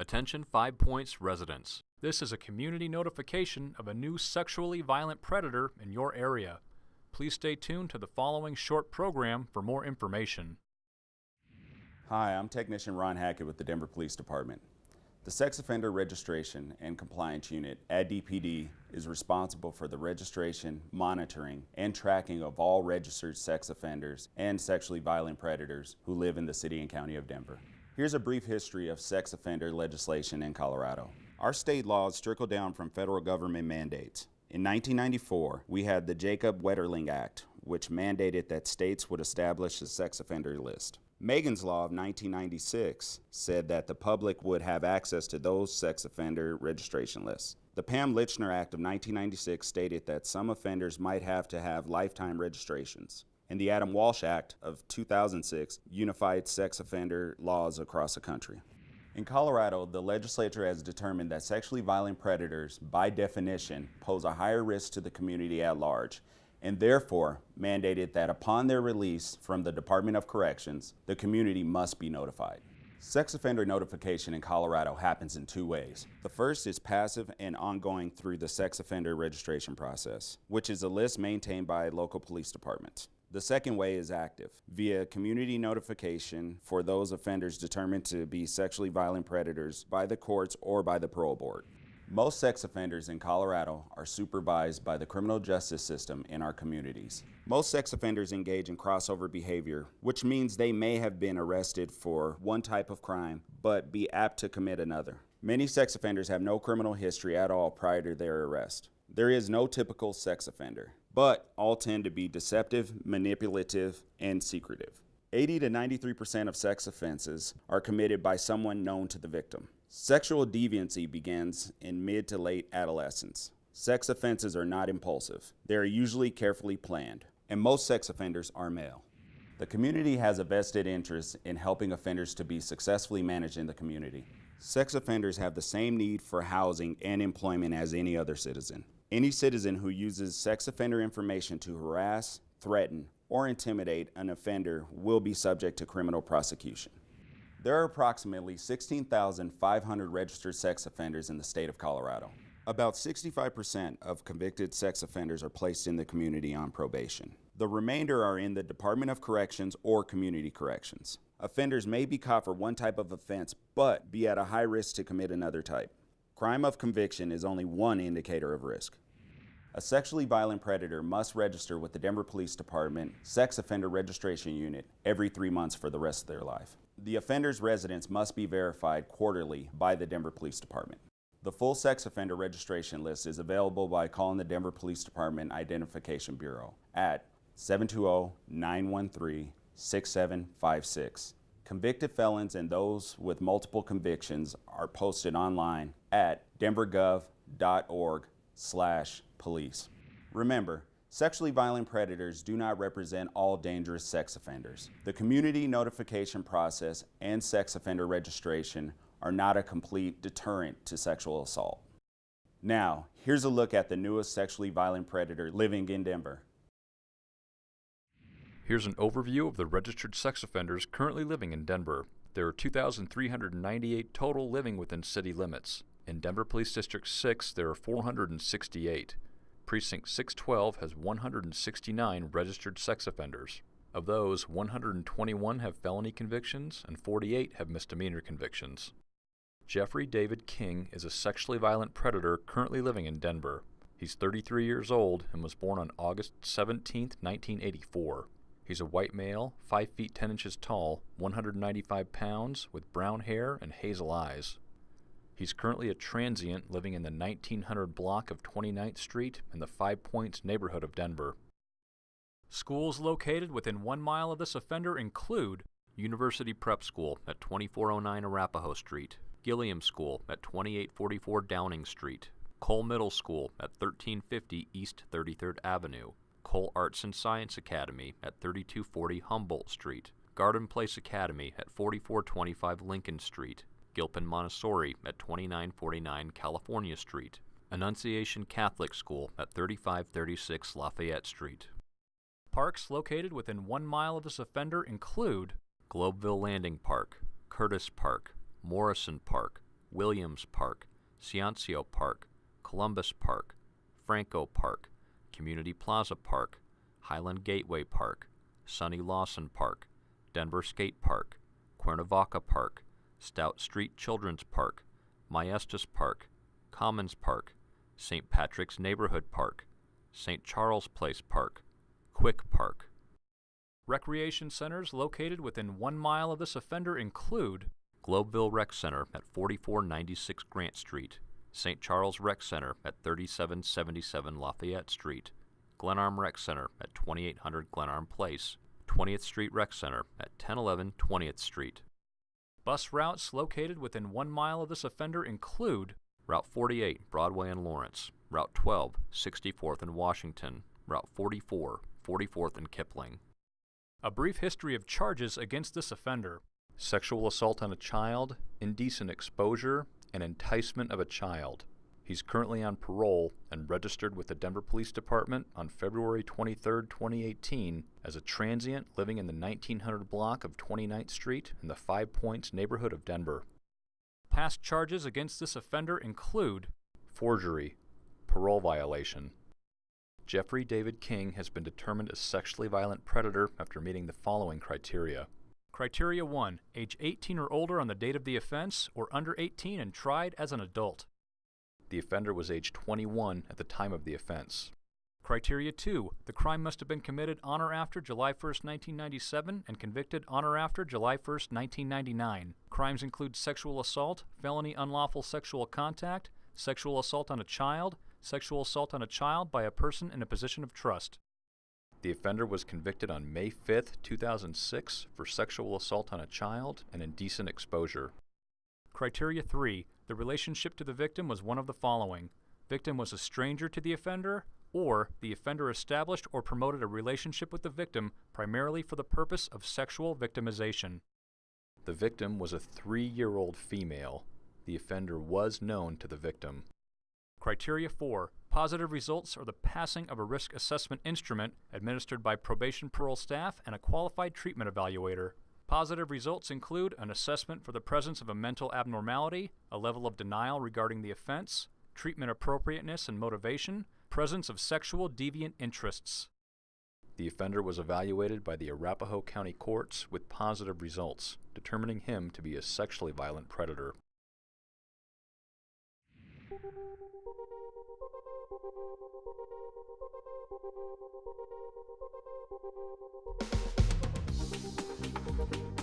Attention Five Points residents. This is a community notification of a new sexually violent predator in your area. Please stay tuned to the following short program for more information. Hi, I'm Technician Ron Hackett with the Denver Police Department. The Sex Offender Registration and Compliance Unit at DPD is responsible for the registration, monitoring, and tracking of all registered sex offenders and sexually violent predators who live in the City and County of Denver. Here's a brief history of sex offender legislation in Colorado. Our state laws trickle down from federal government mandates. In 1994, we had the Jacob Wetterling Act, which mandated that states would establish a sex offender list. Megan's Law of 1996 said that the public would have access to those sex offender registration lists. The Pam Lychner Act of 1996 stated that some offenders might have to have lifetime registrations and the Adam Walsh Act of 2006 unified sex offender laws across the country. In Colorado, the legislature has determined that sexually violent predators, by definition, pose a higher risk to the community at large, and therefore mandated that upon their release from the Department of Corrections, the community must be notified. Sex offender notification in Colorado happens in two ways. The first is passive and ongoing through the sex offender registration process, which is a list maintained by local police departments. The second way is active, via community notification for those offenders determined to be sexually violent predators by the courts or by the parole board. Most sex offenders in Colorado are supervised by the criminal justice system in our communities. Most sex offenders engage in crossover behavior, which means they may have been arrested for one type of crime, but be apt to commit another. Many sex offenders have no criminal history at all prior to their arrest. There is no typical sex offender but all tend to be deceptive, manipulative, and secretive. 80 to 93% of sex offenses are committed by someone known to the victim. Sexual deviancy begins in mid to late adolescence. Sex offenses are not impulsive. They are usually carefully planned, and most sex offenders are male. The community has a vested interest in helping offenders to be successfully managed in the community. Sex offenders have the same need for housing and employment as any other citizen. Any citizen who uses sex offender information to harass, threaten, or intimidate an offender will be subject to criminal prosecution. There are approximately 16,500 registered sex offenders in the state of Colorado. About 65% of convicted sex offenders are placed in the community on probation. The remainder are in the Department of Corrections or Community Corrections. Offenders may be caught for one type of offense, but be at a high risk to commit another type. Crime of conviction is only one indicator of risk. A sexually violent predator must register with the Denver Police Department Sex Offender Registration Unit every three months for the rest of their life. The offender's residence must be verified quarterly by the Denver Police Department. The full sex offender registration list is available by calling the Denver Police Department Identification Bureau at 720-913-6756 Convicted felons and those with multiple convictions are posted online at denvergov.org slash police. Remember, sexually violent predators do not represent all dangerous sex offenders. The community notification process and sex offender registration are not a complete deterrent to sexual assault. Now, here's a look at the newest sexually violent predator living in Denver. Here's an overview of the registered sex offenders currently living in Denver. There are 2,398 total living within city limits. In Denver Police District 6, there are 468. Precinct 612 has 169 registered sex offenders. Of those, 121 have felony convictions and 48 have misdemeanor convictions. Jeffrey David King is a sexually violent predator currently living in Denver. He's 33 years old and was born on August 17, 1984. He's a white male, 5 feet 10 inches tall, 195 pounds, with brown hair and hazel eyes. He's currently a transient living in the 1900 block of 29th Street in the Five Points neighborhood of Denver. Schools located within one mile of this offender include University Prep School at 2409 Arapahoe Street, Gilliam School at 2844 Downing Street, Cole Middle School at 1350 East 33rd Avenue, Cole Arts and Science Academy at 3240 Humboldt Street, Garden Place Academy at 4425 Lincoln Street, Gilpin Montessori at 2949 California Street, Annunciation Catholic School at 3536 Lafayette Street. Parks located within one mile of this offender include Globeville Landing Park, Curtis Park, Morrison Park, Williams Park, Ciancio Park, Columbus Park, Franco Park, Community Plaza Park, Highland Gateway Park, Sonny Lawson Park, Denver Skate Park, Cuernavaca Park, Stout Street Children's Park, Maestas Park, Commons Park, St. Patrick's Neighborhood Park, St. Charles Place Park, Quick Park. Recreation centers located within one mile of this offender include Globeville Rec Center at 4496 Grant Street, St. Charles Rec Center at 3777 Lafayette Street, Glenarm Rec Center at 2800 Glenarm Place, 20th Street Rec Center at 1011 20th Street. Bus routes located within one mile of this offender include Route 48, Broadway and Lawrence, Route 12, 64th and Washington, Route 44, 44th and Kipling. A brief history of charges against this offender sexual assault on a child, indecent exposure, and enticement of a child. He's currently on parole and registered with the Denver Police Department on February 23, 2018, as a transient living in the 1900 block of 29th Street in the Five Points neighborhood of Denver. Past charges against this offender include forgery, parole violation. Jeffrey David King has been determined a sexually violent predator after meeting the following criteria. Criteria 1 Age 18 or older on the date of the offense, or under 18 and tried as an adult. The offender was age 21 at the time of the offense. Criteria 2. The crime must have been committed on or after July 1, 1997 and convicted on or after July 1, 1999. Crimes include sexual assault, felony unlawful sexual contact, sexual assault on a child, sexual assault on a child by a person in a position of trust. The offender was convicted on May 5, 2006 for sexual assault on a child and indecent exposure. Criteria 3. The relationship to the victim was one of the following. Victim was a stranger to the offender, or the offender established or promoted a relationship with the victim primarily for the purpose of sexual victimization. The victim was a three-year-old female. The offender was known to the victim. Criteria 4. Positive results are the passing of a risk assessment instrument administered by probation parole staff and a qualified treatment evaluator. Positive results include an assessment for the presence of a mental abnormality, a level of denial regarding the offense, treatment appropriateness and motivation, presence of sexual deviant interests. The offender was evaluated by the Arapahoe County Courts with positive results, determining him to be a sexually violent predator. Thank you.